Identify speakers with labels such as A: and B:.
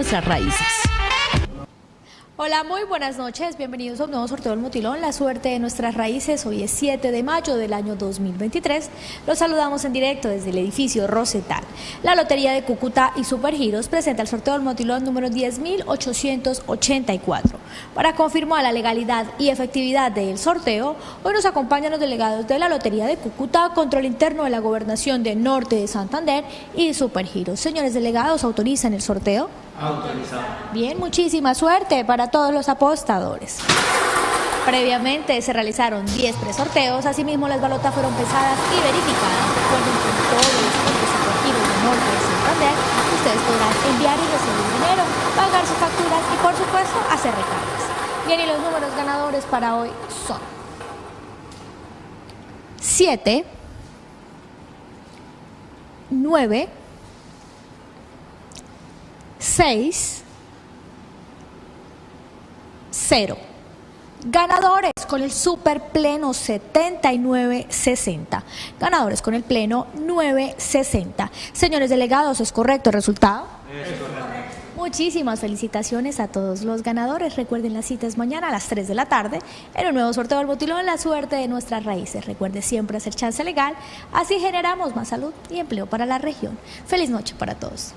A: nuestras raíces.
B: Hola, muy buenas noches. Bienvenidos a un nuevo sorteo del Motilón. La suerte de nuestras raíces. Hoy es 7 de mayo del año 2023. Los saludamos en directo desde el edificio Rosetal. La Lotería de Cúcuta y Supergiros presenta el sorteo del Motilón número 10.884. Para confirmar la legalidad y efectividad del sorteo, hoy nos acompañan los delegados de la Lotería de Cúcuta, Control Interno de la Gobernación de Norte de Santander y Supergiros. Señores delegados, ¿autorizan el sorteo?
C: Autorizado.
B: Bien, muchísima suerte para todos los apostadores. Previamente se realizaron 10 presorteos, asimismo las balotas fueron pesadas y verificadas. Todos los deportivos de Norte de Santander ustedes podrán enviar y recibir dinero, pagar sus facturas y por supuesto hacer recargas. Bien, y los números ganadores para hoy son 7, 9, 6, 0. Ganadores con el super pleno 7960. Ganadores con el pleno 960. Señores delegados, ¿es correcto el resultado?
C: Es correcto.
B: Muchísimas felicitaciones a todos los ganadores. Recuerden las citas mañana a las 3 de la tarde en un nuevo sorteo del botilón La suerte de nuestras raíces. Recuerde siempre hacer chance legal. Así generamos más salud y empleo para la región. Feliz noche para todos.